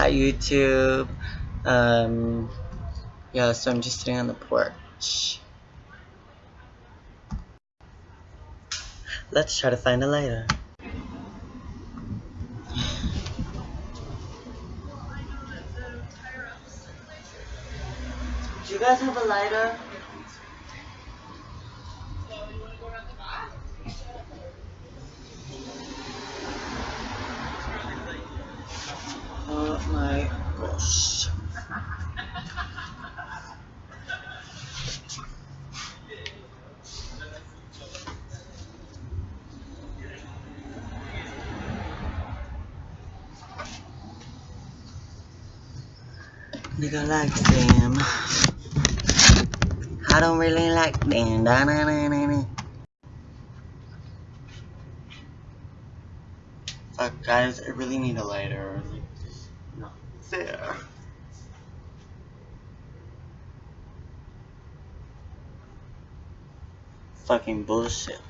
Hi YouTube. Um, yeah, so I'm just sitting on the porch. Let's try to find a lighter. Do you guys have a lighter? Oh my gosh. Nigga like them. I don't really like them. Da -na -na -na -na. Fuck guys, I really need a lighter. Not fair. Fucking bullshit.